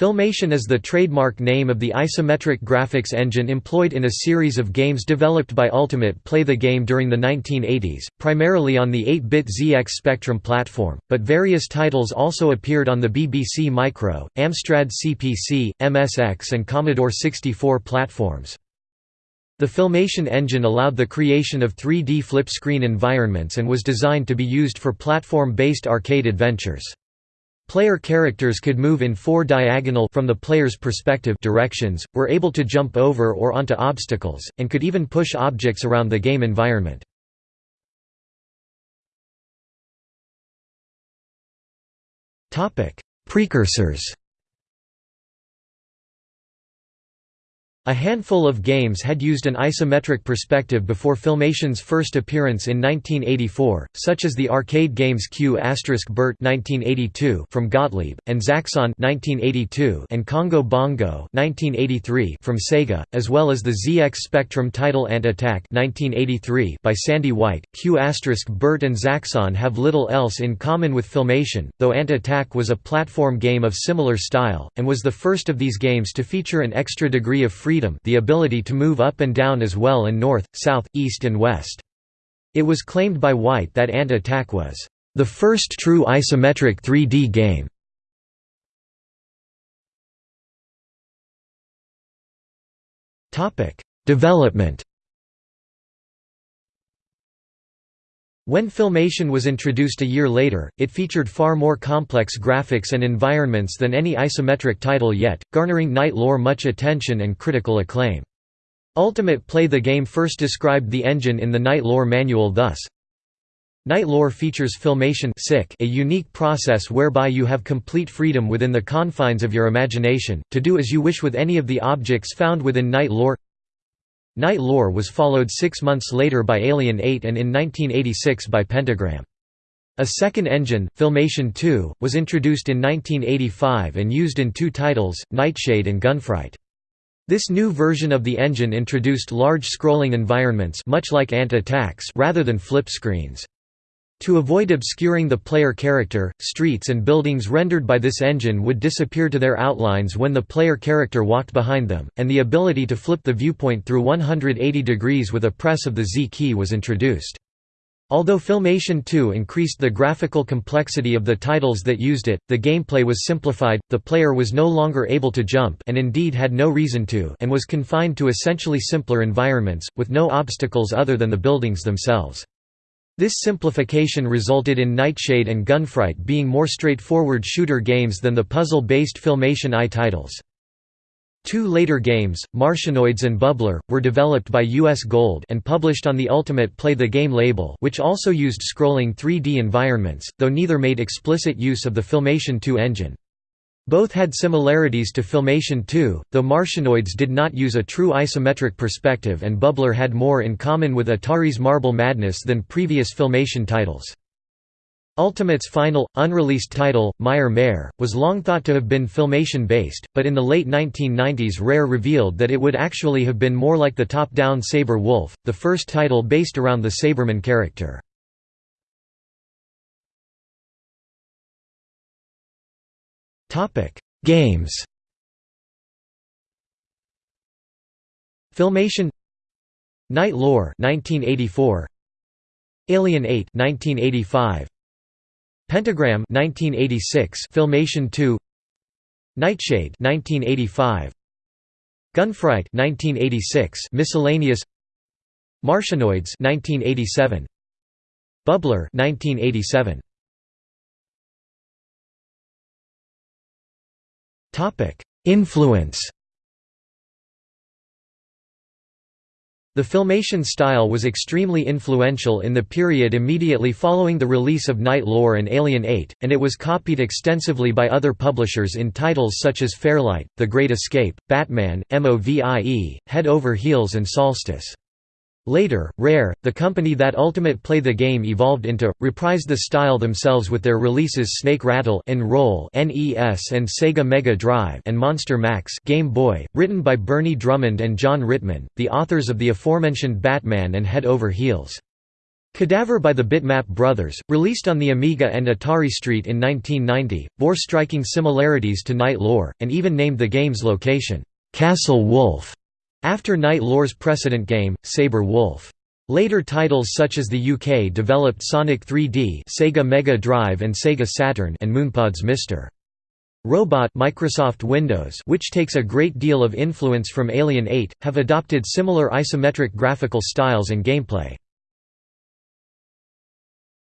Filmation is the trademark name of the isometric graphics engine employed in a series of games developed by Ultimate Play the Game during the 1980s, primarily on the 8-bit ZX Spectrum platform, but various titles also appeared on the BBC Micro, Amstrad CPC, MSX and Commodore 64 platforms. The Filmation engine allowed the creation of 3D flip-screen environments and was designed to be used for platform-based arcade adventures. Player characters could move in four diagonal from the player's perspective directions, were able to jump over or onto obstacles, and could even push objects around the game environment. Precursors A handful of games had used an isometric perspective before Filmation's first appearance in 1984, such as the arcade games Q** Bert from Gottlieb, and Zaxxon and Congo Bongo from Sega, as well as the ZX Spectrum title Ant Attack by Sandy White. Q** Bert and Zaxxon have little else in common with Filmation, though Ant Attack was a platform game of similar style, and was the first of these games to feature an extra degree of freedom the ability to move up and down as well and north, south, east and west. It was claimed by White that Ant Attack was, "...the first true isometric 3D game." Development When Filmation was introduced a year later, it featured far more complex graphics and environments than any isometric title yet, garnering Knight Lore much attention and critical acclaim. Ultimate Play the game first described the engine in the Knight Lore manual thus, Knight Lore features filmation a unique process whereby you have complete freedom within the confines of your imagination, to do as you wish with any of the objects found within Knight Lore Knight Lore was followed six months later by Alien 8 and in 1986 by Pentagram. A second engine, Filmation 2, was introduced in 1985 and used in two titles, Nightshade and Gunfright. This new version of the engine introduced large scrolling environments much like Ant Attacks rather than flip screens. To avoid obscuring the player character, streets and buildings rendered by this engine would disappear to their outlines when the player character walked behind them, and the ability to flip the viewpoint through 180 degrees with a press of the Z key was introduced. Although Filmation 2 increased the graphical complexity of the titles that used it, the gameplay was simplified, the player was no longer able to jump and indeed had no reason to and was confined to essentially simpler environments, with no obstacles other than the buildings themselves. This simplification resulted in Nightshade and Gunfright being more straightforward shooter games than the puzzle-based Filmation I titles. Two later games, Martianoids and Bubbler, were developed by US Gold and published on the Ultimate Play the Game label which also used scrolling 3D environments, though neither made explicit use of the Filmation 2 engine. Both had similarities to Filmation 2, though Martianoids did not use a true isometric perspective and Bubbler had more in common with Atari's Marble Madness than previous Filmation titles. Ultimate's final, unreleased title, Mire Mare, was long thought to have been Filmation-based, but in the late 1990s Rare revealed that it would actually have been more like the top-down Sabre Wulf, the first title based around the Sabreman character. Topic: Games. Filmation Knight Lore 1984 Alien 8 1985 Pentagram 1986 Filmation 2 Nightshade 1985 Gunfright 1986 Miscellaneous Martianoids 1987 Bubbler 1987 Influence The filmation style was extremely influential in the period immediately following the release of Knight Lore and Alien 8, and it was copied extensively by other publishers in titles such as Fairlight, The Great Escape, Batman, MOVIE, Head Over Heels and Solstice. Later, Rare, the company that Ultimate Play the game evolved into, reprised the style themselves with their releases Snake Rattle N-Roll NES and Sega Mega Drive and Monster Max Game Boy, written by Bernie Drummond and Jon Ritman, the authors of the aforementioned Batman and Head Over Heels. Cadaver by the Bitmap Brothers, released on the Amiga and Atari ST in 1990, bore striking similarities to Knight Lore, and even named the game's location, "'Castle Wulf' after Knight Lore's precedent game, Sabre Wulf. Later titles such as the UK developed Sonic 3D Sega Mega Drive and Sega Saturn and Moonpod's Mr. Robot Microsoft Windows which takes a great deal of influence from Alien 8, have adopted similar isometric graphical styles and gameplay.